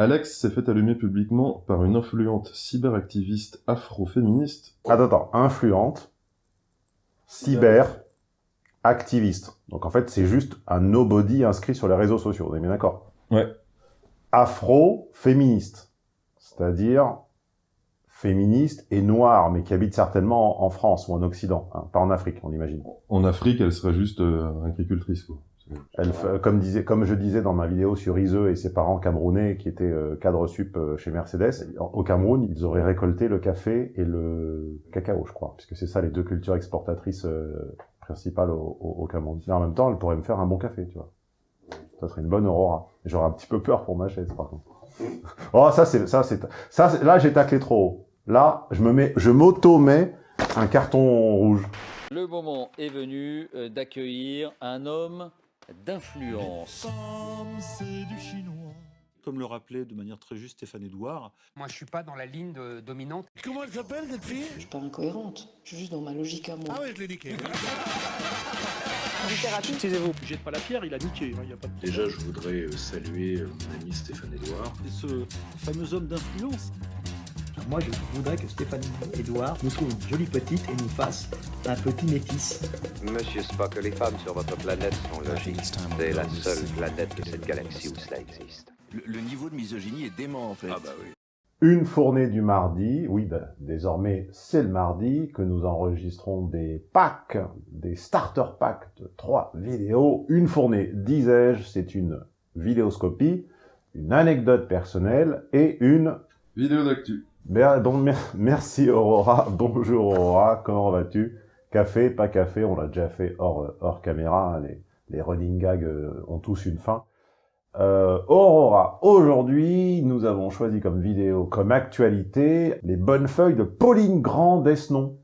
Alex s'est fait allumer publiquement par une influente cyberactiviste afro-féministe. Attends, attends, influente, cyber, activiste. Donc en fait, c'est juste un nobody inscrit sur les réseaux sociaux, vous êtes bien d'accord? Ouais. Afro-féministe, c'est-à-dire féministe et noire, mais qui habite certainement en France ou en Occident, hein, pas en Afrique, on imagine. En Afrique, elle serait juste euh, agricultrice, quoi. Elle, comme, disait, comme je disais dans ma vidéo sur Iseux et ses parents camerounais qui étaient euh, cadres sup euh, chez Mercedes, au Cameroun, ils auraient récolté le café et le cacao, je crois, puisque c'est ça les deux cultures exportatrices euh, principales au, au, au Cameroun. Mais en même temps, elle pourrait me faire un bon café, tu vois. Ça serait une bonne Aurora. J'aurais un petit peu peur pour ma chaise, par contre. Oh, ça, c'est, ça, c'est, ça, là, j'ai taclé trop haut. Là, je me mets, je m'auto-mets un carton rouge. Le moment est venu d'accueillir un homme d'influence. Comme le rappelait de manière très juste Stéphane Edouard, Moi, je suis pas dans la ligne de- dominante. Comment elle s'appelle cette fille? Je suis pas incohérente. Je suis juste dans ma logique à moi. Ah ouais, je l'ai niqué. Taisez-vous, jette pas la pierre, il a niqué. hein, y a pas de... Déjà, je voudrais euh, saluer euh, mon ami Stéphane Edouard. Et ce fameux homme d'influence, Moi, je voudrais que Stéphanie Edouard nous trouve une jolie petite et nous fasse un petit métis. Monsieur Spock, les femmes sur votre planète sont logiques. C'est la seule planète de cette galaxie où cela existe. Le, niveau de misogynie est dément en fait. Ah bah oui. Une fournée du mardi, oui, ben, désormais c'est le mardi que nous enregistrons des packs, des starter packs de trois vidéos. Une fournée, disais-je, c'est une vidéoscopie, une anecdote personnelle et une... Vidéo d'actu. Merci Aurora, bonjour Aurora, comment vas-tu? Café, pas café, on l'a déjà fait hors, euh, hors caméra, hein, les, les running gags euh, ont tous une fin. Euh, Aurora, aujourd'hui, nous avons choisi comme vidéo, comme actualité, les bonnes feuilles de Pauline Grand d'Esnon.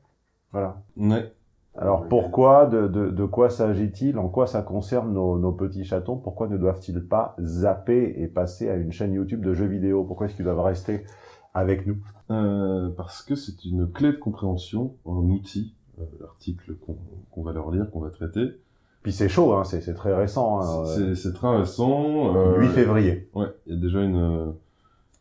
Voilà. Ouais. Alors pourquoi, de, de, de quoi s'agit-il, en quoi ça concerne nos, nos petits chatons, pourquoi ne doivent-ils pas zapper et passer à une chaîne YouTube de jeux vidéo? Pourquoi est-ce qu'ils doivent rester avec nous Euh, parce que c'est une clé de compréhension, un outil, euh, l'article qu'on va leur lire, qu'on va traiter. Puis c'est chaud, hein, c'est très récent. Hein, C'est très récent. euh, 8 février. Ouais, il y a déjà une, euh,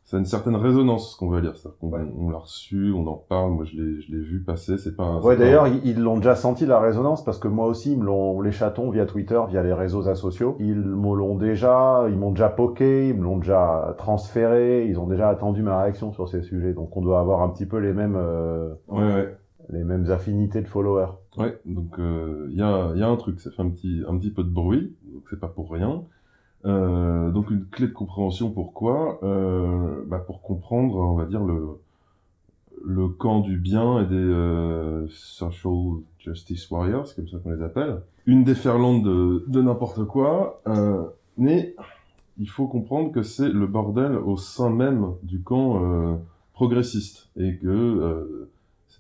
ça a une certaine résonance ce qu'on va lire. Ça. On, on l'a reçu, on en parle. Moi, je l'ai, je l'ai vu passer. C'est pas. un- Ouais, pas d'ailleurs, ils l'ont déjà senti la résonance parce que moi aussi, ils me l'ont, les chatons via Twitter, via les réseaux sociaux, ils me l'ont déjà, ils m'ont déjà poké, ils me l'ont déjà transféré, ils ont déjà attendu ma réaction sur ces sujets. Donc, on doit avoir un petit peu les mêmes, euh, Ouais, ouais. les mêmes affinités de followers. Ouais, donc euh, il y, a, y a un truc, ça fait un petit, un petit peu de bruit, donc c'est pas pour rien. Euh, donc une clé de compréhension, pourquoi euh, bah Pour comprendre, on va dire, le, le camp du bien et des euh, social justice warriors, c'est comme ça qu'on les appelle. Une déferlante de, de n'importe quoi, mais il faut comprendre que c'est le bordel au sein même du camp progressiste et que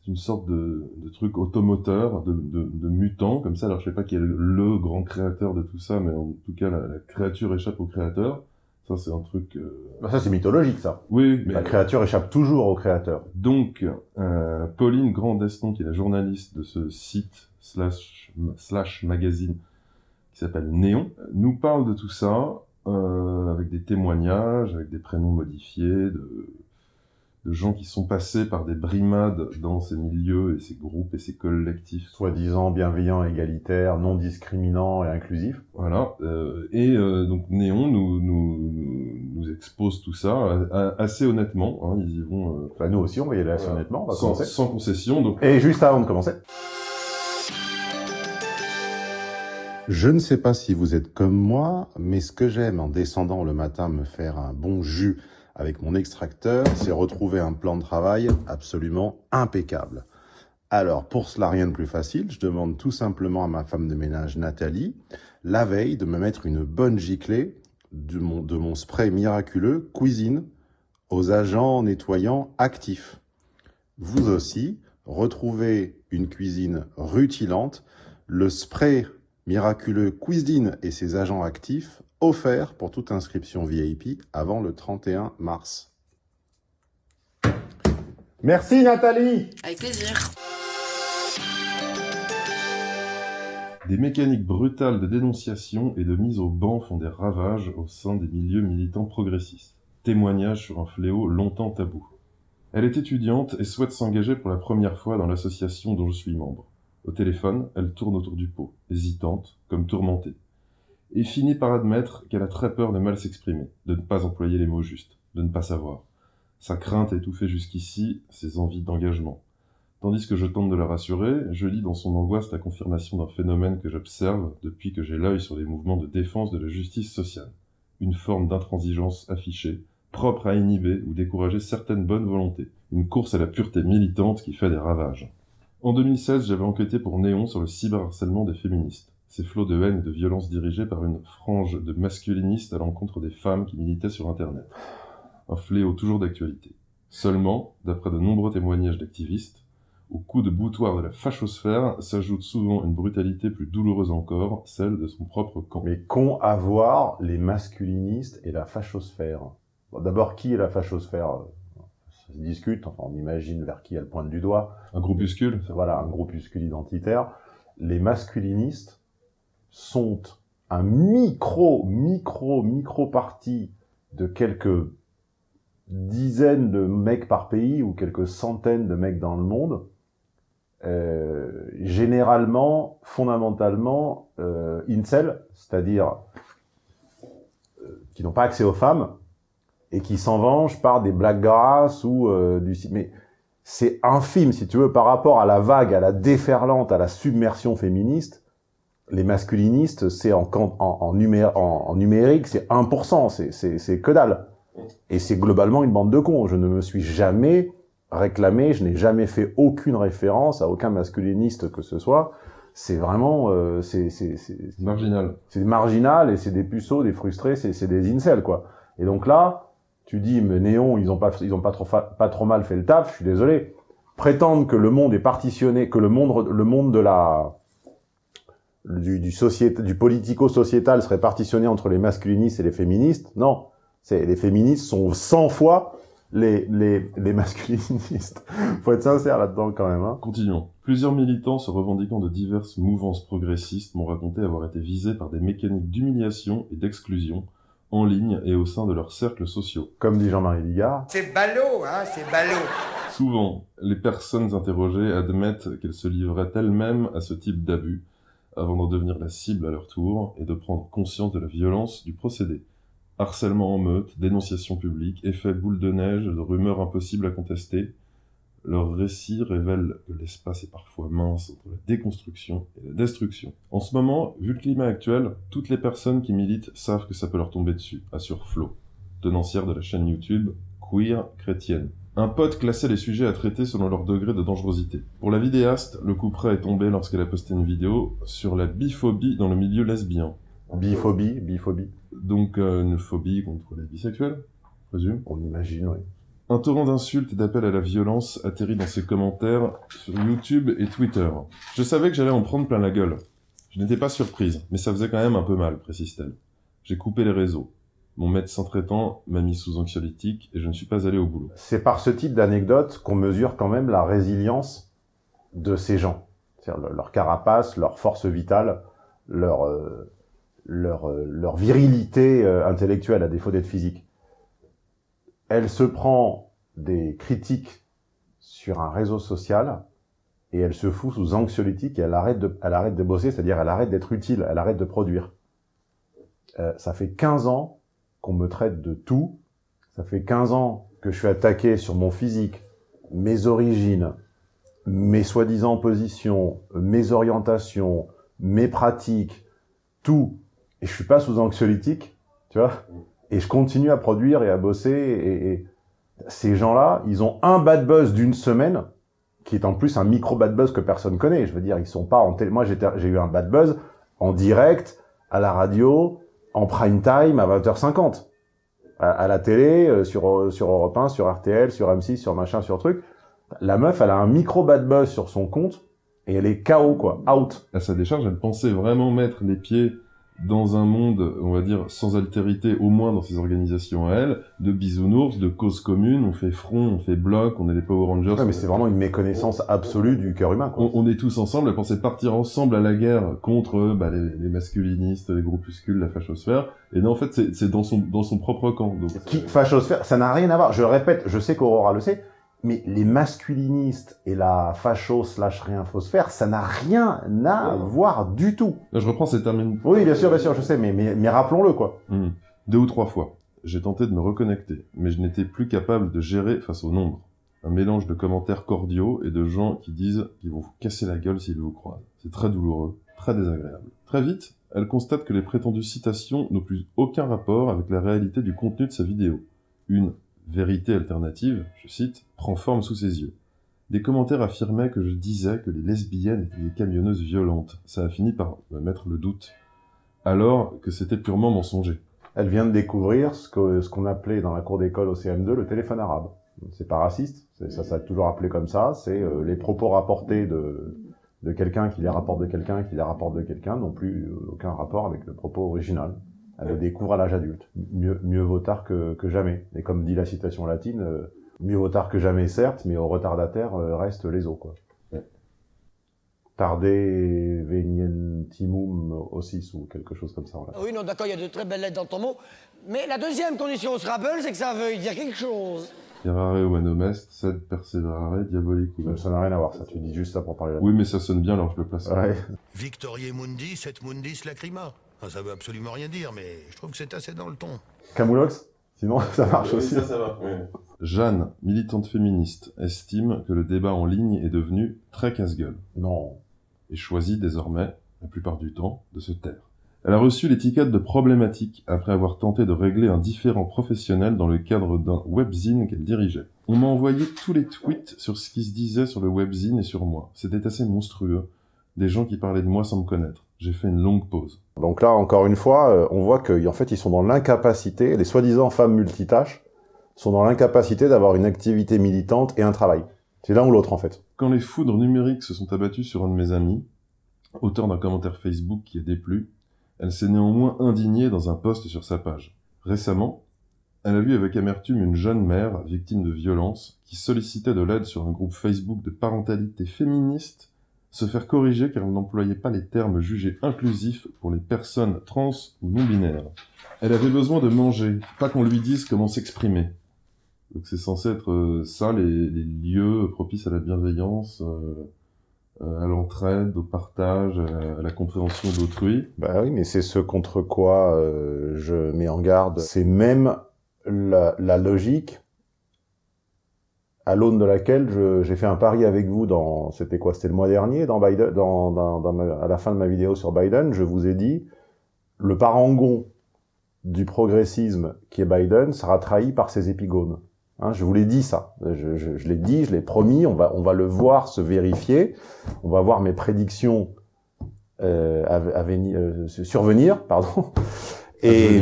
une sorte de, de truc automoteur, de, de, de mutant, comme ça. Alors, je sais pas qui est le, le grand créateur de tout ça, mais en tout cas, la, la créature échappe au créateur. Ça, c'est un truc... euh, Bah, ça, c'est mythologique, ça. Oui, mais... La créature échappe toujours au créateur. Donc, euh, Pauline Grandeston, qui est la journaliste de ce site slash, slash magazine qui s'appelle Néon, nous parle de tout ça euh, avec des témoignages, avec des prénoms modifiés, de, de gens qui sont passés par des brimades dans ces milieux et ces groupes et ces collectifs. Soi-disant bienveillants, égalitaires, non discriminants et inclusifs. Voilà. Euh, et euh, donc Néon nous, nous, nous expose tout ça euh, assez honnêtement. Hein, ils y vont. Euh, bah nous aussi, on va y aller assez honnêtement. On va sans, commencer. sans concession. Donc... Et juste avant de commencer. Je ne sais pas si vous êtes comme moi, mais ce que j'aime en descendant le matin me faire un bon jus avec mon extracteur, c'est retrouver un plan de travail absolument impeccable. Alors, pour cela, rien de plus facile, je demande tout simplement à ma femme de ménage, Nathalie, la veille, de me mettre une bonne giclée de mon, spray miraculeux cuisine aux agents nettoyants actifs. Vous aussi, retrouvez une cuisine rutilante, le spray miraculeux cuisine et ses agents actifs offert pour toute inscription VIP avant le 31 mars. Merci Nathalie Avec plaisir. Des mécaniques brutales de dénonciation et de mise au banc font des ravages au sein des milieux militants progressistes. témoignage sur un fléau longtemps tabou. Elle est étudiante et souhaite s'engager pour la première fois dans l'association dont je suis membre. Au téléphone, elle tourne autour du pot, hésitante, comme tourmentée, et finit par admettre qu'elle a très peur de mal s'exprimer, de ne pas employer les mots justes, de ne pas savoir. Sa crainte a étouffé jusqu'ici ses envies d'engagement. Tandis que je tente de la rassurer, je lis dans son angoisse la confirmation d'un phénomène que j'observe depuis que j'ai l'œil sur les mouvements de défense de la justice sociale. Une forme d'intransigeance affichée, propre à inhiber ou décourager certaines bonnes volontés. Une course à la pureté militante qui fait des ravages. En 2016, j'avais enquêté pour Néon sur le cyberharcèlement des féministes. Ces flots de haine et de violence dirigés par une frange de masculinistes à l'encontre des femmes qui militaient sur Internet. Un fléau toujours d'actualité. Seulement, d'après de nombreux témoignages d'activistes, au coup de boutoir de la fachosphère s'ajoute souvent une brutalité plus douloureuse encore, celle de son propre camp. Mais qu'ont à voir les masculinistes et la fachosphère? Bon, D'abord, qui est la fachosphère? Ça se discute, enfin, on imagine vers qui elle pointe du doigt. Un groupuscule Voilà, un groupuscule identitaire. Les masculinistes sont un micro, micro, micro parti de quelques dizaines de mecs par pays ou quelques centaines de mecs dans le monde euh, généralement, fondamentalement, euh, incel, c'est-à-dire euh, qui n'ont pas accès aux femmes et qui s'en vengent par des blagues grasses ou euh, du... Mais c'est infime, si tu veux, par rapport à la vague, à la déferlante, à la submersion féministe, les masculinistes, c'est en, en, en, numé en, en numérique, c'est 1%, c'est que dalle. Et c'est globalement une bande de cons. Je ne me suis jamais réclamé, je n'ai jamais fait aucune référence à aucun masculiniste que ce soit. C'est vraiment... Euh, c'est marginal. C'est marginal et c'est des puceaux, des frustrés, c'est des incels, quoi. Et donc là, tu dis, mais Néon, ils ont pas, ils ont pas trop, pas trop mal fait le taf, je suis désolé. Prétendre que le monde est partitionné, que le monde, le monde de la, du, du, société, du politico-sociétal serait partitionné entre les masculinistes et les féministes, non. C'est, les féministes sont 100 fois les, les, les masculinistes. Faut être sincère là-dedans quand même. Hein. Continuons. Plusieurs militants se revendiquant de diverses mouvances progressistes m'ont raconté avoir été visés par des mécaniques d'humiliation et d'exclusion en ligne et au sein de leurs cercles sociaux. Comme dit Jean-Marie Bigard. C'est ballot, hein, c'est ballot. Souvent, les personnes interrogées admettent qu'elles se livraient elles-mêmes à ce type d'abus avant d'en devenir la cible à leur tour et de prendre conscience de la violence du procédé. Harcèlement en meute, dénonciation publique, effet boule de neige, de rumeurs impossibles à contester, leurs récits révèlent que l'espace est parfois mince entre la déconstruction et la destruction. En ce moment, vu le climat actuel, toutes les personnes qui militent savent que ça peut leur tomber dessus, assure Flo, tenancière de la chaîne YouTube Queer Chrétienne. Un pote classait les sujets à traiter selon leur degré de dangerosité. Pour la vidéaste, le coup près est tombé lorsqu'elle a posté une vidéo sur la biphobie dans le milieu lesbien. Biphobie, biphobie. Donc euh, une phobie contre les bisexuels, présume. On imagine, oui. Un torrent d'insultes et d'appels à la violence atterrit dans ses commentaires sur YouTube et Twitter. Je savais que j'allais en prendre plein la gueule. Je n'étais pas surprise, mais ça faisait quand même un peu mal, précise-t-elle. J'ai coupé les réseaux. Mon médecin traitant m'a mis sous anxiolytique et je ne suis pas allé au boulot. C'est par ce type d'anecdote qu'on mesure quand même la résilience de ces gens. C'est-à-dire leur carapace, leur force vitale, leur, euh, leur, euh, leur virilité euh, intellectuelle à défaut d'être physique elle se prend des critiques sur un réseau social et elle se fout sous anxiolytique et elle arrête de, elle arrête de bosser, c'est-à-dire elle arrête d'être utile, elle arrête de produire. Euh, ça fait 15 ans qu'on me traite de tout, ça fait 15 ans que je suis attaqué sur mon physique, mes origines, mes soi-disant positions, mes orientations, mes pratiques, tout, et je suis pas sous anxiolytique, tu vois et je continue à produire et à bosser. Et, ces gens-là, ils ont un bad buzz d'une semaine, qui est en plus un micro bad buzz que personne connaît. Je veux dire, ils sont pas en télé. Moi, j'ai eu un bad buzz en direct, à la radio, en prime time, à 20h50. À, la télé, euh, sur, sur Europe 1, sur RTL, sur M6, sur machin, sur truc. La meuf, elle a un micro bad buzz sur son compte, et elle est KO, quoi, out. À sa décharge, elle pensait vraiment mettre les pieds dans un monde, on va dire, sans altérité, au moins dans ces organisations à elle, de bisounours, de causes communes, on fait front, on fait bloc, on est les Power Rangers. Ouais, mais c'est vraiment une méconnaissance absolue du cœur humain. Quoi. On, on est tous ensemble à penser partir ensemble à la guerre contre bah, les, les masculinistes, les groupuscules, la fachosphère. Et non, en fait, c'est dans son, dans son propre camp. Donc, Qui, fachosphère, ça n'a rien à voir. Je répète, je sais qu'Aurora le sait, mais les masculinistes et la facho slash réinfosphère, ça n'a rien à voir du tout. Là, je reprends ces termes. Oui, bien sûr, bien sûr, je sais, mais, mais, mais rappelons-le, quoi. Hmm. Deux ou trois fois, j'ai tenté de me reconnecter, mais je n'étais plus capable de gérer face au nombre. Un mélange de commentaires cordiaux et de gens qui disent qu'ils vont vous casser la gueule s'ils vous croisent. C'est très douloureux, très désagréable. Très vite, elle constate que les prétendues citations n'ont plus aucun rapport avec la réalité du contenu de sa vidéo. Une vérité alternative, je cite, prend forme sous ses yeux. Des commentaires affirmaient que je disais que les lesbiennes étaient des camionneuses violentes. Ça a fini par me mettre le doute. Alors que c'était purement mensonger. Elle vient de découvrir ce qu'on appelait dans la cour d'école au CM2 le téléphone arabe. C'est pas raciste, ça ça toujours appelé comme ça, c'est euh, les propos rapportés de, de quelqu'un qui les rapporte de quelqu'un qui les rapporte de quelqu'un n'ont plus euh, aucun rapport avec le propos original. Elle le découvre à l'âge adulte. Mieux, mieux vaut tard que, que jamais. Et comme dit la citation latine, euh, mieux vaut tard que jamais certes, mais au retardataire euh, restent les os quoi. Tarde venientimum ossis ou quelque chose comme ça. voilà. Oui, non, d'accord, il y a de très belles lettres dans ton mot. Mais la deuxième condition au Scrabble, c'est que ça veuille dire quelque chose. Errare humanum est, sed perseverare diabolicum. Ça n'a rien à voir, ça. Tu dis juste ça pour parler là Oui, mais ça sonne bien, alors je le place. Ouais. Victorier Mundi, et Mundis lacrima. Ça veut absolument rien dire, mais je trouve que c'est assez dans le ton. Camoulox Sinon, ça marche Oui, aussi. ça, ça va, oui. Jeanne, militante féministe, estime que le débat en ligne est devenu très casse-gueule. Non. Et choisit désormais, la plupart du temps, de se taire. Elle a reçu l'étiquette de problématique après avoir tenté de régler un différend professionnel dans le cadre d'un webzine qu'elle dirigeait. On m'a envoyé tous les tweets sur ce qui se disait sur le webzine et sur moi. C'était assez monstrueux. Des gens qui parlaient de moi sans me connaître. J'ai fait une longue pause. Donc là, encore une fois, euh, on voit qu'en fait, ils sont dans l'incapacité, les soi-disant femmes multitâches sont dans l'incapacité d'avoir une activité militante et un travail. C'est l'un ou l'autre, en fait. Quand les foudres numériques se sont abattues sur un de mes amis, auteur d'un commentaire Facebook qui a déplu, elle s'est néanmoins indignée dans un post sur sa page. Récemment, elle a vu avec amertume une jeune mère victime de violences qui sollicitait de l'aide sur un groupe Facebook de parentalité féministe se faire corriger car elle n'employait pas les termes jugés inclusifs pour les personnes trans ou non-binaires. Elle avait besoin de manger, pas qu'on lui dise comment s'exprimer. Donc c'est censé être euh, ça, les, les lieux propices à la bienveillance, euh, euh, à l'entraide, au partage, à, la compréhension d'autrui. Bah oui, mais c'est ce contre quoi je mets en garde. C'est même la logique à l'aune de laquelle j'ai fait un pari avec vous dans, c'était quoi, c'était le mois dernier, dans Biden, dans, dans, dans ma- à la fin de ma vidéo sur Biden, je vous ai dit, le parangon du progressisme qui est Biden sera trahi par ses épigones. Hein, je vous l'ai dit ça, je, je, je l'ai dit, je l'ai promis, on va, on va le voir se vérifier, on va voir mes prédictions euh, à, à venir, euh, survenir, pardon, et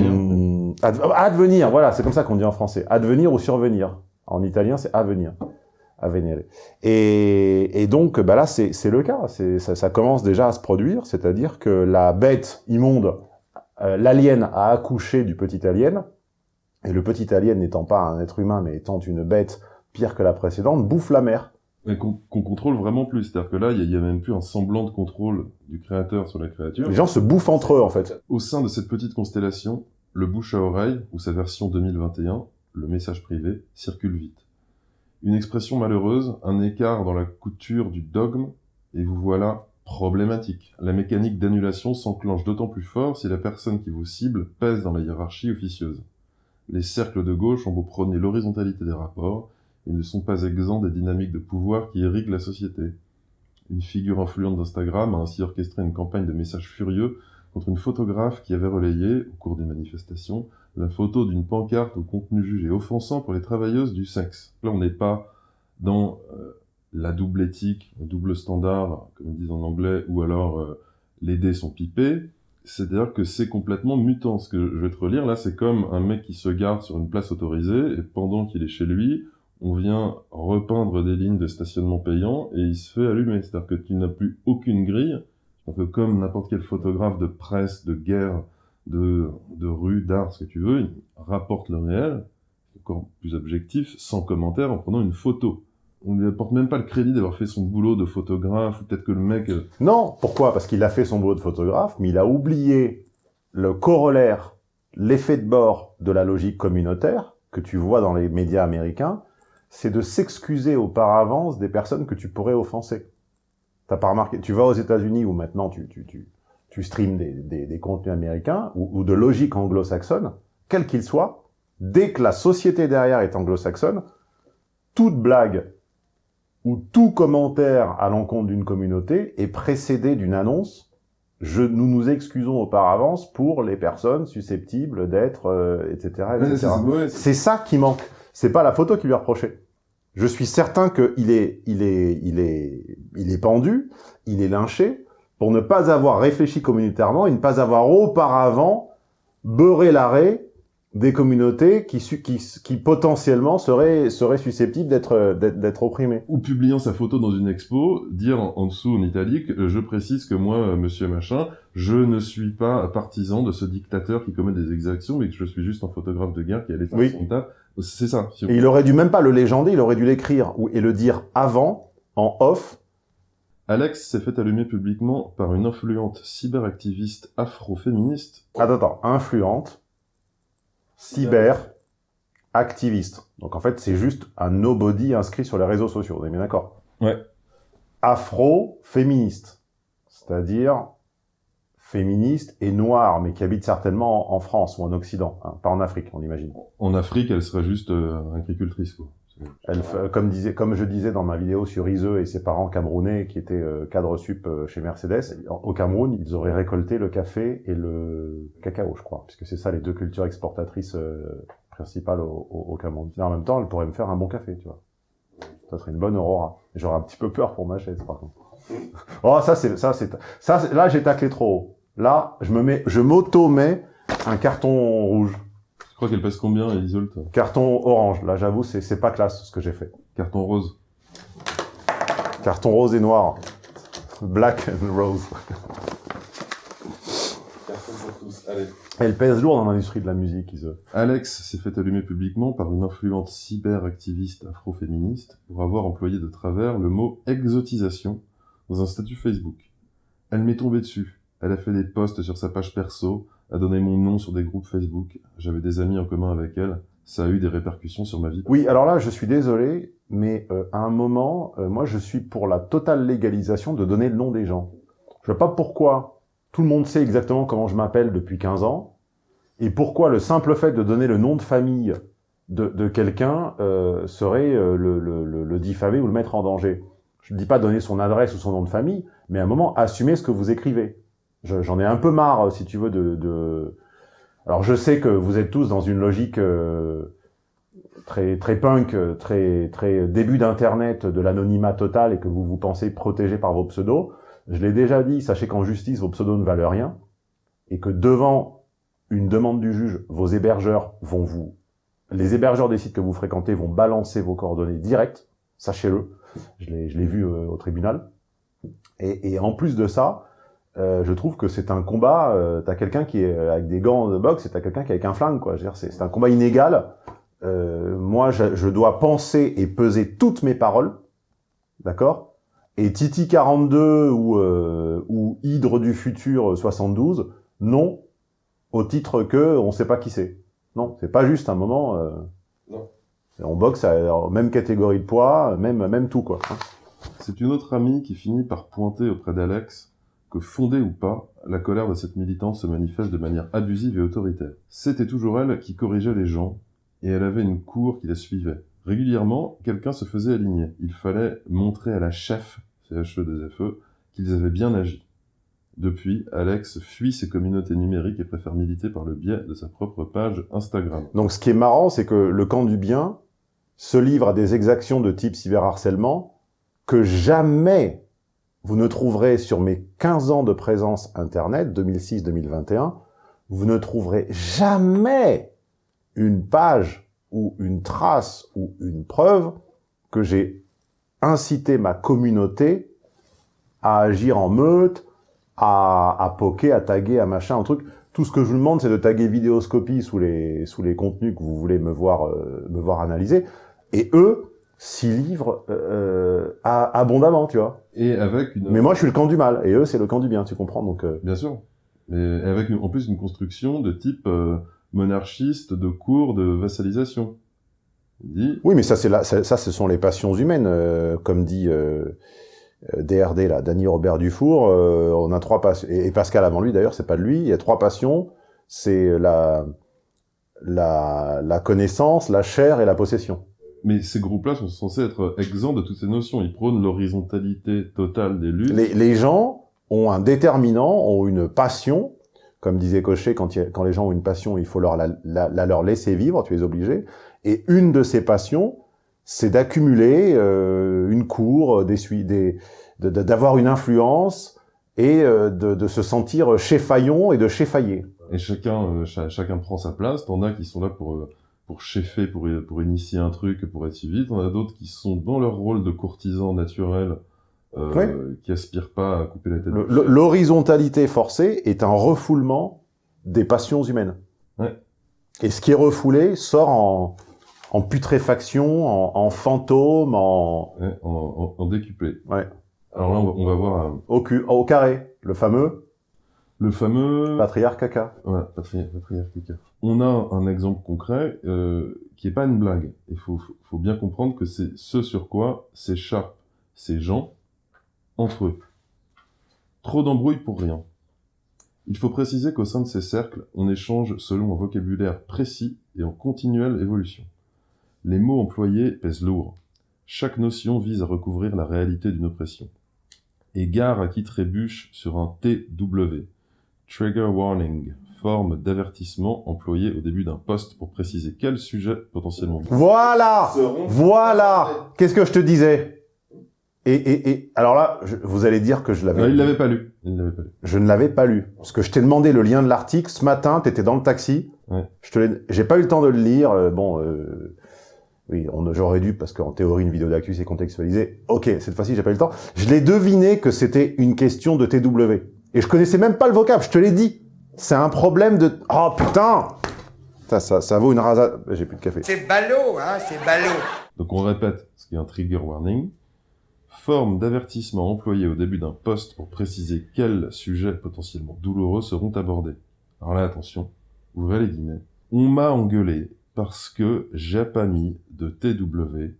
adv- advenir, voilà, c'est comme ça qu'on dit en français, advenir ou survenir. En italien, c'est avenir. Avenire. Et, et donc, bah là, c'est le cas. Ça, ça commence déjà à se produire, c'est-à-dire que la bête immonde, euh, l'alien a accouché du petit alien, et le petit alien n'étant pas un être humain, mais étant une bête pire que la précédente, bouffe la. Et qu'on qu'on contrôle vraiment plus. C'est-à-dire que là, il n'y a, même plus un semblant de contrôle du créateur sur la créature. Les gens se bouffent entre eux, en fait. Au sein de cette petite constellation, le bouche à oreille, ou sa version 2021, le message privé, circule vite. Une expression malheureuse, un écart dans la couture du dogme, et vous voilà problématique. La mécanique d'annulation s'enclenche d'autant plus fort si la personne qui vous cible pèse dans la hiérarchie officieuse. Les cercles de gauche ont beau prôner l'horizontalité des rapports, ils ne sont pas exempts des dynamiques de pouvoir qui irriguent la société. Une figure influente d'Instagram a ainsi orchestré une campagne de messages furieux contre une photographe qui avait relayé, au cours des manifestations, la photo d'une pancarte au contenu jugé offensant pour les travailleuses du sexe. Là, on n'est pas dans euh, la double éthique, le double standard, comme ils disent en anglais, ou alors euh, les dés sont pipés. C'est-à-dire que c'est complètement mutant. Ce que je vais te relire, là, c'est comme un mec qui se gare sur une place autorisée, et pendant qu'il est chez lui, on vient repeindre des lignes de stationnement payant, et il se fait allumer. C'est-à-dire que tu n'as plus aucune grille, Un peu comme n'importe quel photographe de presse, de guerre, de, de rue, d'art, ce que tu veux, rapporte le réel, encore plus objectif, sans commentaire, en prenant une photo. On lui apporte même pas le crédit d'avoir fait son boulot de photographe, ou peut-être que le mec... euh, Non, pourquoi? Parce qu'il a fait son boulot de photographe, mais il a oublié le corollaire, l'effet de bord de la logique communautaire, que tu vois dans les médias américains, c'est de s'excuser au par avance des personnes que tu pourrais offenser. T'as pas remarqué? Tu vas aux États-Unis où maintenant tu, tu, tu, tu streams des, des, des contenus américains ou, ou de logique anglo-saxonne, quel qu'il soit, dès que la société derrière est anglo-saxonne, toute blague ou tout commentaire à l'encontre d'une communauté est précédé d'une annonce je, nous nous excusons au par avance pour les personnes susceptibles d'être, euh, etc., C'est ça qui manque. C'est pas la photo qui lui est reprochée. Je suis certain qu'il est, il est, il est, il est pendu, il est lynché pour ne pas avoir réfléchi communautairement et ne pas avoir auparavant beurré l'arrêt des communautés qui, su- qui, qui potentiellement seraient, seraient susceptibles d'être, opprimées. ou publiant sa photo dans une expo, dire en, en dessous en italique, euh, je précise que moi, euh, monsieur machin, je ne suis pas partisan de ce dictateur qui commet des exactions, mais que je suis juste un photographe de guerre qui allait faire Oui. son taf. C'est ça. Si Et il aurait dû même pas le légender, il aurait dû l'écrire et le dire avant, en off, Alex s'est fait allumer publiquement par une influente cyberactiviste afro-féministe. Attends, attends, influente, cyber, activiste. Donc en fait, c'est juste un nobody inscrit sur les réseaux sociaux, on est bien d'accord? Ouais. Afro-féministe, c'est-à-dire féministe et noire, mais qui habite certainement en, France ou en Occident, hein, pas en Afrique, on imagine. En Afrique, elle serait juste euh, agricultrice, quoi. Elle, comme, disait, comme je disais dans ma vidéo sur Iseux et ses parents camerounais qui étaient euh, cadres sup euh, chez Mercedes, au Cameroun, ils auraient récolté le café et le cacao, je crois, puisque c'est ça les deux cultures exportatrices euh, principales au, au- au Cameroun. Mais en même temps, elle pourrait me faire un bon café, tu vois. Ça serait une bonne aurora. J'aurais un petit peu peur pour ma chaise, par contre. Oh, ça, c'est, ça, c'est, ça, là, j'ai taclé trop haut. Là, je me mets, je m'auto-mets un carton rouge. Je crois qu'elle pèse combien, Isolt Carton orange. Là, j'avoue, c'est, pas classe, ce que j'ai fait. Carton rose. Carton rose et noir. Black and rose. Carton pour tous, allez. Elle pèse lourd dans l'industrie de la musique, Ise. Alex s'est fait allumer publiquement par une influente cyberactiviste afro-féministe pour avoir employé de travers le mot exotisation dans un statut Facebook. Elle m'est tombée dessus. Elle a fait des posts sur sa page perso, a donné mon nom sur des groupes Facebook. J'avais des amis en commun avec elle. Ça a eu des répercussions sur ma vie. Oui, alors là, je suis désolé, mais euh, à un moment, euh, moi, je suis pour la totale légalisation de donner le nom des gens. Je vois pas pourquoi tout le monde sait exactement comment je m'appelle depuis 15 ans, et pourquoi le simple fait de donner le nom de famille de, quelqu'un euh, serait le, le, diffamer ou le mettre en danger. Je ne dis pas donner son adresse ou son nom de famille, mais à un moment, assumer ce que vous écrivez. Je- J'en ai un peu marre, si tu veux, de... de... Alors je sais que vous êtes tous dans une logique... euh, très très punk, euh, très très début d'internet, de l'anonymat total et que vous vous pensez protégé par vos pseudos. Je l'ai déjà dit, sachez qu'en justice vos pseudos ne valent rien et que devant une demande du juge, vos hébergeurs vont vous les hébergeurs des sites que vous fréquentez vont balancer vos coordonnées directes, sachez-le. Je l'ai je l'ai vu euh, au tribunal. Et, et en plus de ça, euh, je trouve que c'est un combat. Euh, t'as quelqu'un qui est avec des gants de boxe et t'as quelqu'un qui est avec un flingue, quoi. C'est un combat inégal. Euh, moi, je, je dois penser et peser toutes mes paroles, d'accord? Et Titi 42 ou, euh, ou Hydre du futur 72, non, au titre que on sait pas qui c'est. Non, c'est pas juste un moment. Euh, Non. On boxe à la même catégorie de poids, même même tout quoi. C'est une autre amie qui finit par pointer auprès d'Alex fondée ou pas, la colère de cette militante se manifeste de manière abusive et autoritaire. C'était toujours elle qui corrigeait les gens, et elle avait une cour qui la suivait. Régulièrement, quelqu'un se faisait aligner. Il fallait montrer à la chef, CHE2FE, qu'ils avaient bien agi. Depuis, Alex fuit ses communautés numériques et préfère militer par le biais de sa propre page Instagram. Donc ce qui est marrant, c'est que le camp du bien se livre à des exactions de type cyberharcèlement que jamais vous ne trouverez sur mes 15 ans de présence Internet, 2006-2021, vous ne trouverez jamais une page ou une trace ou une preuve que j'ai incité ma communauté à agir en meute, à, à poker, à taguer, à machin, un truc. Tout ce que je vous demande, c'est de taguer Vidéoscopie sous les, sous les contenus que vous voulez me voir, euh, me voir analyser. Et eux s'y livrent euh, à- abondamment, tu vois. Et avec une... Mais moi, je suis le camp du mal, et eux, c'est le camp du bien, tu comprends Donc, euh, Bien sûr. Mais avec en plus une construction de type euh, monarchiste, de cours, de vassalisation. Dit, Oui, mais ça, c'est là, ça, ça, ce sont les passions humaines, euh, comme dit euh, euh, DRD là, Danny Robert Dufour. euh, on a trois passions, et, et Pascal avant lui d'ailleurs, c'est pas de lui. Il y a trois passions, c'est la, la la connaissance, la chair et la possession. Mais ces groupes-là sont censés être exempts de toutes ces notions. Ils prônent l'horizontalité totale des luttes. Les, les gens ont un déterminant, ont une passion. Comme disait Cochet, quand, il les gens ont une passion, il faut leur la, la- la leur laisser vivre, tu es obligé. Et une de ces passions, c'est d'accumuler euh, une cour, des, sui- des, de- de- d'avoir une influence et euh, de, de se sentir chez-faillon et de chez-failler. Et chacun, euh, cha- chacun prend sa place. T'en as qui sont là pour euh, pour cheffer, pour pour initier un truc, pour être suivi. T'en as d'autres qui sont dans leur rôle de courtisans naturels, euh, qui aspirent pas à couper la tête. L'horizontalité forcée est un refoulement des passions humaines. Ouais. Et ce qui est refoulé sort en, en putréfaction, en, en fantôme, en, Ouais, en, en, décuplé. Ouais. Alors là, on va, on va voir euh, au, cu- au carré, le fameux le fameux patriarche caca. Ouais, patri- patriarcat. On a un exemple concret euh, qui est pas une blague. Il faut, bien comprendre que c'est ce sur quoi s'échappent ces gens entre eux. Trop d'embrouilles pour rien. Il faut préciser qu'au sein de ces cercles, on échange selon un vocabulaire précis et en continuelle évolution. Les mots employés pèsent lourd. Chaque notion vise à recouvrir la réalité d'une oppression. Égard à qui trébuche sur un TW, Trigger warning, forme d'avertissement employé au début d'un poste pour préciser quel sujet potentiellement. Voilà Voilà Qu'est-ce que je te disais et, et, et alors là, je- vous allez dire que je l'avais. Il l'avait pas lu. Il l'avait pas lu. Je ne l'avais pas lu. Parce que je t'ai demandé le lien de l'article ce matin, t'étais dans le taxi. Ouais. Je te j'ai pas eu le temps de le lire. euh, bon, euh, oui, j'aurais dû parce qu'en théorie une vidéo d'actu c'est contextualisé. Ok, cette fois-ci j'ai pas eu le temps. Je l'ai deviné que c'était une question de TW. Et je connaissais même pas le vocable. Je te l'ai dit. C'est un problème de. Oh putain. Ça, ça, ça vaut une rasade. J'ai plus de café. C'est ballot, hein, c'est ballot. Donc on répète ce qui est un trigger warning. Forme d'avertissement employé au début d'un poste pour préciser quels sujets potentiellement douloureux seront abordés. Alors là, attention, ouvrez les guillemets. On m'a engueulé parce que j'ai pas mis de TW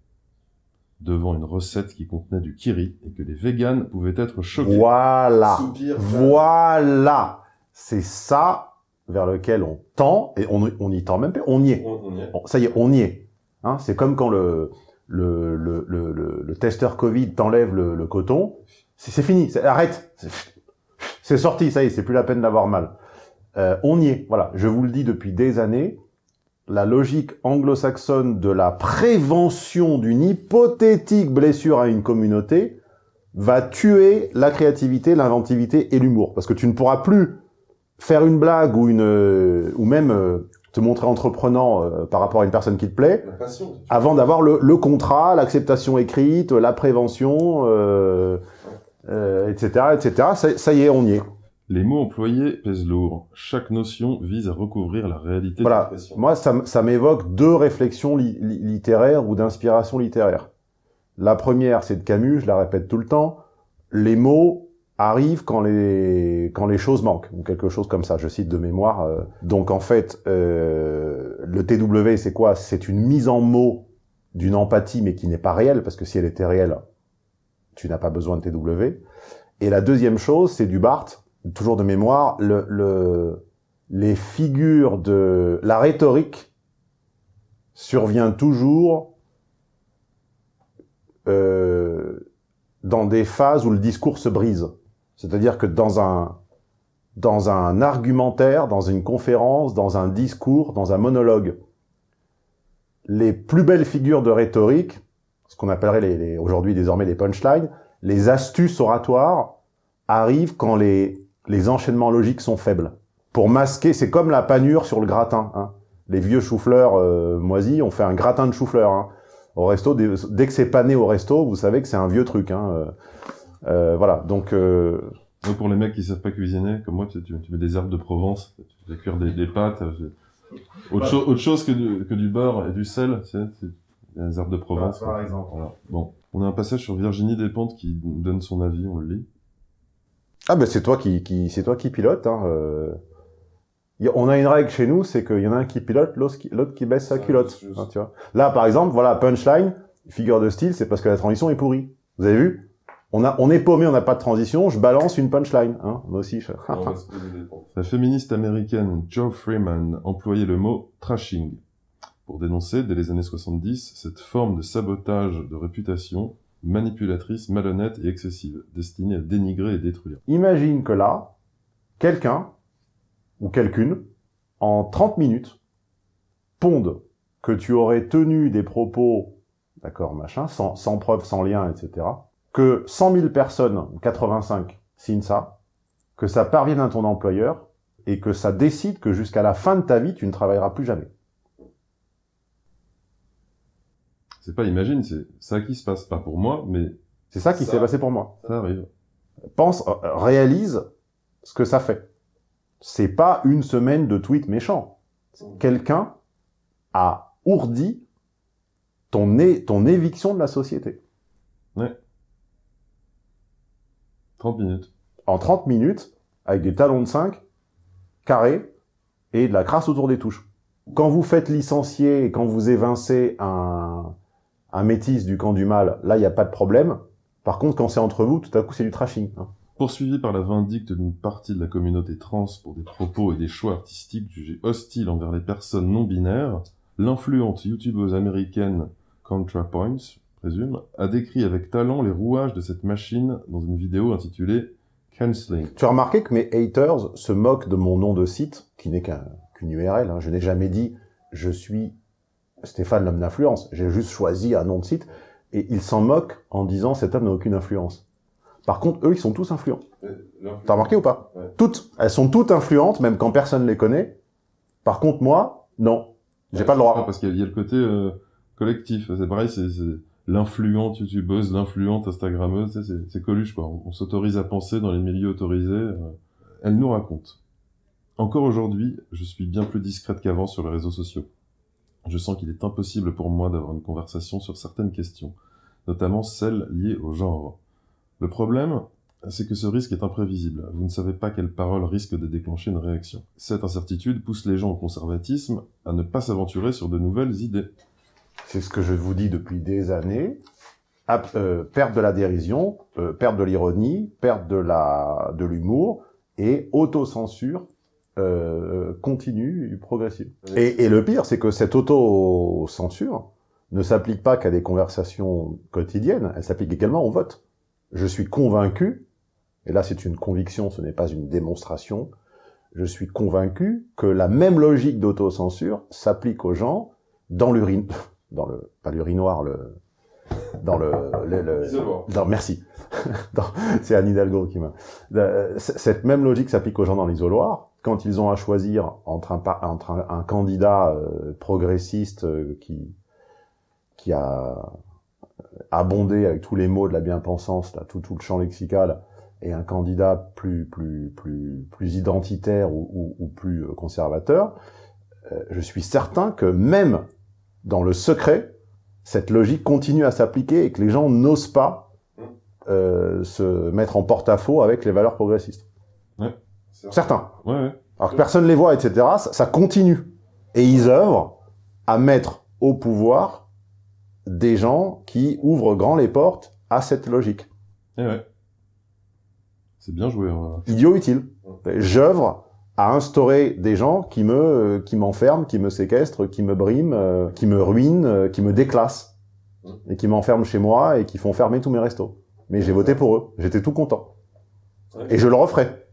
devant une recette qui contenait du kiri et que les véganes pouvaient être choqués. Voilà. Soupir. Voilà. C'est ça vers lequel on tend, et on on n'y tend même pas, on y est. On- on y est. Bon, ça y est, on y est. Hein, c'est comme quand le, le, le, le, le, testeur Covid t'enlève le, le coton. C'est fini, arrête. C'est- C'est sorti, ça y est, c'est plus la peine d'avoir mal. Euh, on y est, voilà. Je vous le dis depuis des années. La logique anglo-saxonne de la prévention d'une hypothétique blessure à une communauté va tuer la créativité, l'inventivité et l'humour. Parce que tu ne pourras plus faire une blague ou une euh, ou même euh, te montrer entreprenant euh, par rapport à une personne qui te plaît La passion. avant d'avoir le, le contrat, l'acceptation écrite, la prévention, euh, euh, etc., etc. Ça, ça y est, on y est. Les mots employés pèsent lourd. Chaque notion vise à recouvrir la réalité de Voilà. l'expression. Moi, ça, ça m'évoque deux réflexions li- li- littéraires ou d'inspiration littéraire. La première, c'est de Camus, je la répète tout le temps. Les mots arrivent quand les quand les choses manquent ou quelque chose comme ça. Je cite de mémoire. euh. Donc en fait, euh, le TW, c'est quoi? C'est une mise en mots d'une empathie, mais qui n'est pas réelle parce que si elle était réelle, tu n'as pas besoin de TW. Et la deuxième chose, c'est du Barthes, toujours de mémoire. Le, le les figures de la rhétorique survient toujours euh, dans des phases où le discours se brise. C'est-à-dire que dans un argumentaire, dans une conférence, dans un discours, dans un monologue, les plus belles figures de rhétorique, ce qu'on appellerait aujourd'hui désormais les punchlines, les astuces oratoires, arrivent quand les, enchaînements logiques sont faibles. Pour masquer, c'est comme la panure sur le gratin. Hein. Les vieux choux-fleurs euh, moisis, on fait un gratin de choux-fleurs. Hein. Au resto, dès, que c'est pané au resto, vous savez que c'est un vieux truc. Hein. Euh, voilà, donc... Euh, Moi, pour les mecs qui savent pas cuisiner, comme moi, tu, tu, tu mets des herbes de Provence, tu fais cuire des, des pâtes. euh, Autre, cho- autre chose que du, que du beurre et du sel, c'est les herbes de Provence. Par- par quoi. exemple. Voilà. Bon, on a un passage sur Virginie Despentes qui donne son avis, on le lit. Ah ben c'est toi qui, qui c'est toi qui pilote. Hein, euh. On a une règle chez nous, c'est qu'il y en a un qui pilote, l'autre qui, l'autre qui baisse sa culotte. hein, tu vois. Là, par exemple, voilà, punchline, figure de style, c'est parce que la transition est pourrie. Vous avez vu? On, a, on est paumé, on n'a pas de transition, je balance une punchline. Hein, moi aussi. Je... La féministe américaine Jo Freeman employait le mot trashing pour dénoncer, dès les années 70, cette forme de sabotage de réputation manipulatrice, malhonnête et excessive, destinée à dénigrer et détruire. Imagine que là, quelqu'un, ou quelqu'une, en 30 minutes, ponde que tu aurais tenu des propos, d'accord, machin, sans, sans preuve, sans lien, etc., que 100 000 personnes, ou 85, signent ça, que ça parvienne à ton employeur, et que ça décide que jusqu'à la fin de ta vie, tu ne travailleras plus jamais. C'est pas imagine, c'est ça qui se passe, pas pour moi, mais... C'est ça qui s'est passé pour moi. Ça arrive. pense, euh, réalise ce que ça fait. C'est pas une semaine de tweets méchants. Quelqu'un a ourdi ton, é- ton éviction de la société. Ouais. 30 minutes. En 30 minutes, avec des talons de 5, carrés, et de la crasse autour des touches. Quand vous faites licencier et quand vous évincez un, métis du camp du mal, là, il n'y a pas de problème. Par contre, quand c'est entre vous, tout à coup, c'est du trashing. hein. Poursuivi par la vindicte d'une partie de la communauté trans pour des propos et des choix artistiques jugés hostiles envers les personnes non binaires, l'influente youtubeuse américaine ContraPoints, présume, a décrit avec talent les rouages de cette machine dans une vidéo intitulée Canceling. Tu as remarqué que mes haters se moquent de mon nom de site, qui n'est qu'un- qu'une URL. hein. Je n'ai jamais dit « je suis Stéphane l'homme d'influence ». J'ai juste choisi un nom de site, et ils s'en moquent en disant « cet homme n'a aucune influence ». Par contre, eux, ils sont tous influents. T'as remarqué ou pas? Toutes. Elles sont toutes influentes, même quand personne les connaît. Par contre, moi, non. J'ai pas le droit. Parce qu'il y a- le côté euh, collectif. C'est pareil, c'est l'influente youtubeuse, l'influente instagrammeuse, c'est Coluche, quoi. On, on s'autorise à penser dans les milieux autorisés. euh. Elle nous raconte. Encore aujourd'hui, je suis bien plus discrète qu'avant sur les réseaux sociaux. Je sens qu'il est impossible pour moi d'avoir une conversation sur certaines questions, notamment celles liées au genre. Le problème, c'est que ce risque est imprévisible. Vous ne savez pas quelle parole risque de déclencher une réaction. Cette incertitude pousse les gens au conservatisme à ne pas s'aventurer sur de nouvelles idées. C'est ce que je vous dis depuis des années. Ap- euh, perte de la dérision, euh, perte de l'ironie, perte de la de l'humour et autocensure euh, continue, progressive. Et, et le pire, c'est que cette autocensure ne s'applique pas qu'à des conversations quotidiennes, elle s'applique également au vote. Je suis convaincu, et là c'est une conviction, ce n'est pas une démonstration, je suis convaincu que la même logique d'autocensure s'applique aux gens dans l'urine, dans le, pas l'urinoir, le, dans le, le, le- dans, merci. C'est Anne Hidalgo qui m'a, Euh, cette même logique s'applique aux gens dans l'isoloir. Quand ils ont à choisir entre un, par- entre un, un candidat euh, progressiste euh, qui, qui a abondé avec tous les mots de la bien-pensance, tout, tout le champ lexical, et un candidat plus, plus, plus, plus identitaire ou, ou, ou plus conservateur, euh, je suis certain que même dans le secret, cette logique continue à s'appliquer et que les gens n'osent pas euh, se mettre en porte-à-faux avec les valeurs progressistes. Ouais. Certains. Ouais, ouais. Alors que personne ne les voit, etc., ça, ça continue. Et ils œuvrent à mettre au pouvoir des gens qui ouvrent grand les portes à cette logique. Eh ouais. C'est bien joué. hein. Idiot utile. J'œuvre à instaurer des gens qui me euh, qui m'enferment, qui me séquestrent, qui me briment, euh, qui me ruinent, euh, qui me déclassent et qui m'enferment chez moi et qui font fermer tous mes restos. Mais j'ai voté pour eux. J'étais tout content. Et je le referai.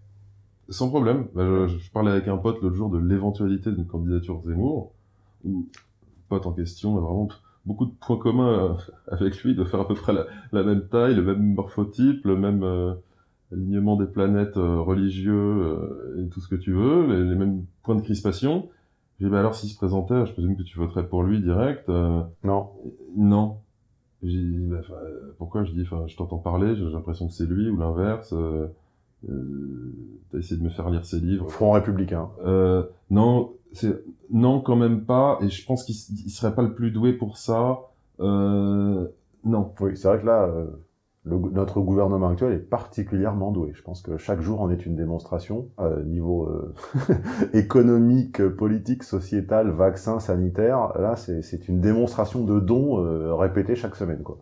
Sans problème. Bah, je, je parlais avec un pote l'autre jour de l'éventualité d'une candidature Zemmour, où le pote en question a vraiment beaucoup de points communs avec lui, de faire à peu près la, la même taille, le même morphotype, le même euh, alignement des planètes euh, religieux euh, et tout ce que tu veux, les, les mêmes points de crispation. J'ai dit, bah alors s'il se présentait, je présume que tu voterais pour lui direct. euh, Non. non. J'ai dit, bah, pourquoi? Je dis, je t'entends parler, j'ai l'impression que c'est lui ou l'inverse. euh, Euh, T'as essayé de me faire lire ses livres. Front républicain. Euh, non, c'est non quand même pas. Et je pense qu'il serait pas le plus doué pour ça. Euh, non. Oui, c'est vrai que là, euh, le notre gouvernement actuel est particulièrement doué. Je pense que chaque jour en est une démonstration, euh, niveau euh, économique, politique, sociétal, vaccin, sanitaire. Là, c'est une démonstration de dons euh, répétée chaque semaine. Quoi.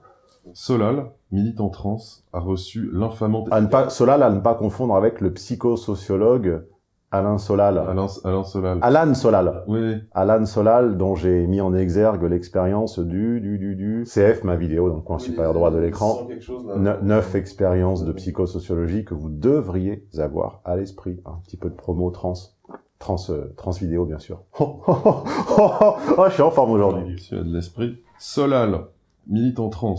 Solal, militant trans, a reçu l'infamante Solal, à ne pas confondre avec le psychosociologue Alain Solal. Alain, Alain Solal. Alan Solal. Oui. Alan Solal, dont j'ai mis en exergue l'expérience du, du, du, du CF, ma vidéo, dans le coin supérieur droit de l'écran. Ne- Neuf expériences de psychosociologie que vous devriez avoir à l'esprit. Un petit peu de promo trans. Trans, euh, trans vidéo, bien sûr. Oh, oh, oh, oh, oh, oh, je suis en forme aujourd'hui. De l'esprit. Solal, militant trans,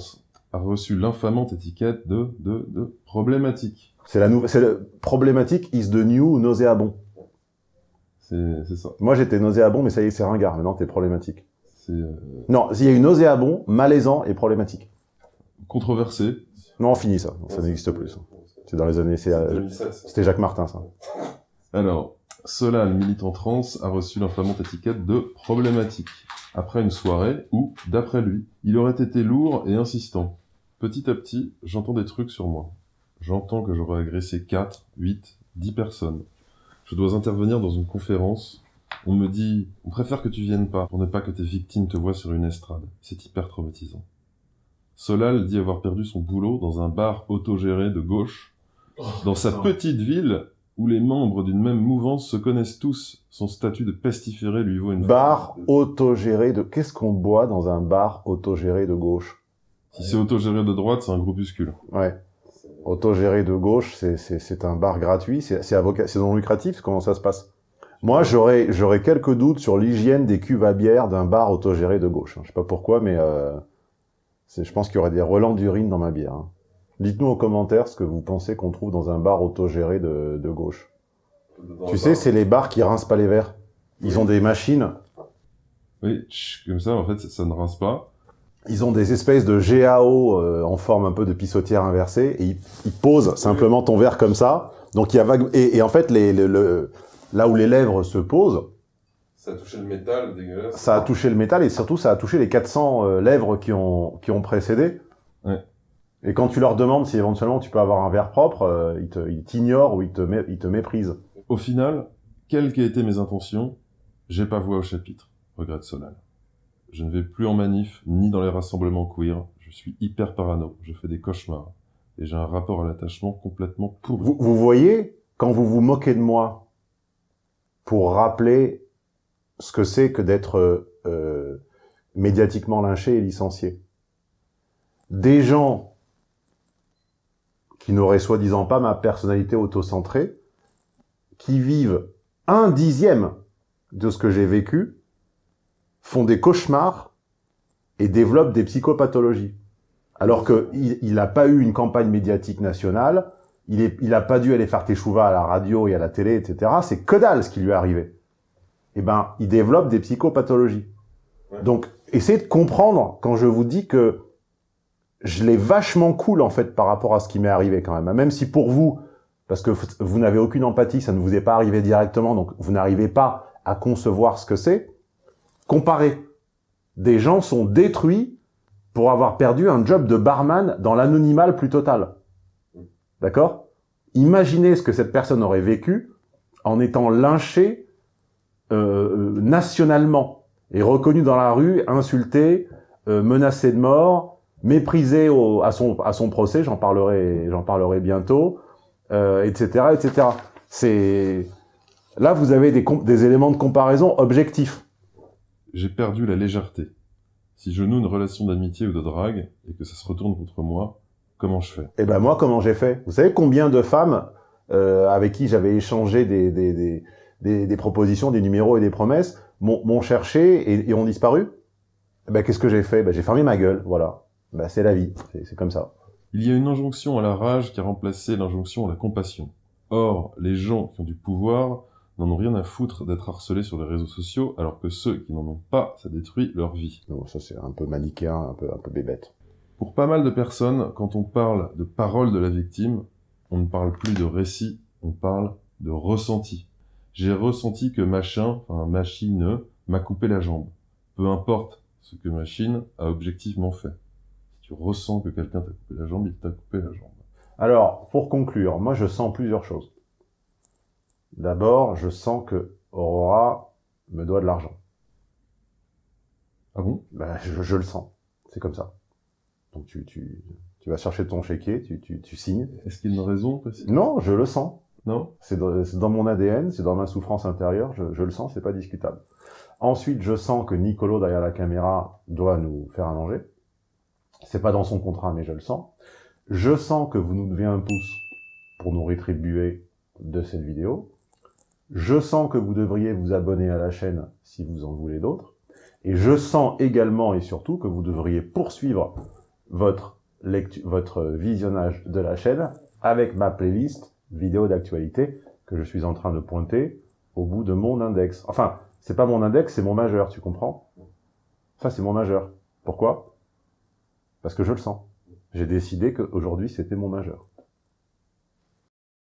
a reçu l'infamante étiquette de, de, de problématique. C'est la nouvelle, c'est le problématique is the new nauséabond. C'est ça. Moi, j'étais nauséabond, mais ça y est, c'est ringard. Maintenant, t'es problématique. C'est euh, Non, il y a eu nauséabond, malaisant et problématique. controversé. Non, fini ça. Ça n'existe plus. C'est dans les années, euh, 2007, ça. c'était Jacques Martin, ça. Alors, Solal, militant trans, a reçu l'infamante étiquette de problématique. Après une soirée où, d'après lui, il aurait été lourd et insistant. Petit à petit, j'entends des trucs sur moi. J'entends que j'aurais agressé 4, 8, 10 personnes. Je dois intervenir dans une conférence. On me dit, on préfère que tu viennes pas, pour ne pas que tes victimes te voient sur une estrade. C'est hyper traumatisant. Solal dit avoir perdu son boulot dans un bar autogéré de gauche, dans sa petite ville où les membres d'une même mouvance se connaissent tous. Son statut de pestiféré lui vaut une... Bar autogéré de... Qu'est-ce qu'on boit dans un bar autogéré de gauche? Si c'est autogéré de droite, c'est un groupuscule. Ouais. Autogéré de gauche, c'est- un bar gratuit, c'est c'est avocat- c'est non lucratif, comment ça se passe? Moi, j'aurais quelques doutes sur l'hygiène des cuves à bière d'un bar autogéré de gauche. hein. Je sais pas pourquoi, mais euh, je pense qu'il y aurait des relents d'urine dans ma bière. hein. Dites-nous en commentaire ce que vous pensez qu'on trouve dans un bar autogéré de, de gauche. tu sais, c'est les bars qui rincent pas les verres. Ils ont des machines, Oui, comme ça, en fait, ça, ça ne rince pas. Ils ont des espèces de GAO euh, en forme un peu de pissotière inversée et ils, ils posent simplement ton verre comme ça. Donc il y a vague et, et en fait les, le- le- là où les lèvres se posent, Ça a touché le métal, dégueulasse. ça a touché le métal et surtout ça a touché les 400 euh, lèvres qui ont qui ont précédé. Ouais. Et quand tu leur demandes si éventuellement tu peux avoir un verre propre, euh, ils t'ignorent ou ils te mé- ils te méprisent. Au final, quelles qu'aient été mes intentions, j'ai pas voix au chapitre, regrette Solal. Je ne vais plus en manif, ni dans les rassemblements queer. Je suis hyper parano, je fais des cauchemars. Et j'ai un rapport à l'attachement complètement pourri. Vous, vous voyez, quand vous vous moquez de moi pour rappeler ce que c'est que d'être euh, euh, médiatiquement lynché et licencié, des gens qui n'auraient soi-disant pas ma personnalité autocentrée, qui vivent un dixième de ce que j'ai vécu, font des cauchemars et développent des psychopathologies. Alors que il, il a pas eu une campagne médiatique nationale, il est, il a pas dû aller faire teshuva à la radio et à la télé, etc. C'est que dalle ce qui lui est arrivé. Eh ben, il développe des psychopathologies. Donc, essayez de comprendre quand je vous dis que je l'ai vachement cool en fait par rapport à ce qui m'est arrivé quand même. Même si pour vous, parce que vous n'avez aucune empathie, ça ne vous est pas arrivé directement, donc vous n'arrivez pas à concevoir ce que c'est. Comparez. Des gens sont détruits pour avoir perdu un job de barman dans l'anonymat plus total. D'accord? Imaginez ce que cette personne aurait vécu en étant lynchée euh, euh, nationalement et reconnue dans la rue, insultée, euh, menacée de mort, méprisée au, à son procès. J'en parlerai, parlerai bientôt, euh, etc., etc. C'est là vous avez des des éléments de comparaison objectifs. J'ai perdu la légèreté. Si je noue une relation d'amitié ou de drague, et que ça se retourne contre moi, comment je fais? Eh ben moi, comment j'ai fait? Vous savez combien de femmes euh, avec qui j'avais échangé des, des, des, des, des propositions, des numéros et des promesses m'ont cherché et, et ont disparu? Eh ben qu'est-ce que j'ai fait? Ben, J'ai fermé ma gueule, voilà. Ben, c'est la vie, c'est comme ça. Il y a une injonction à la rage qui a remplacé l'injonction à la compassion. Or, les gens qui ont du pouvoir n'en ont rien à foutre d'être harcelés sur les réseaux sociaux, alors que ceux qui n'en ont pas, ça détruit leur vie. Donc ça c'est un peu manichéen, un peu, un peu bébête. Pour pas mal de personnes, quand on parle de parole de la victime, on ne parle plus de récit, on parle de ressenti. J'ai ressenti que machin, enfin machine, m'a coupé la jambe. Peu importe ce que machine a objectivement fait. Si tu ressens que quelqu'un t'a coupé la jambe, il t'a coupé la jambe. Alors, pour conclure, moi je sens plusieurs choses. D'abord, je sens que Aurora me doit de l'argent. Ah bon? Ben, je, je, le sens. C'est comme ça. Donc tu, tu, tu vas chercher ton chéquier, tu, tu, tu signes. Est-ce qu'il y a une raison Non, je le sens. Non? C'est dans, dans, mon ADN, c'est dans ma souffrance intérieure, je, je le sens, c'est pas discutable. Ensuite, je sens que Nicolo, derrière la caméra, doit nous faire un manger. C'est pas dans son contrat, mais je le sens. Je sens que vous nous devez un pouce pour nous rétribuer de cette vidéo. Je sens que vous devriez vous abonner à la chaîne si vous en voulez d'autres. Et je sens également et surtout que vous devriez poursuivre votre, visionnage de la chaîne avec ma playlist vidéo d'actualité que je suis en train de pointer au bout de mon index. Enfin, c'est pas mon index, c'est mon majeur, tu comprends? Ça, c'est mon majeur. Pourquoi? Parce que je le sens. J'ai décidé qu'aujourd'hui, c'était mon majeur.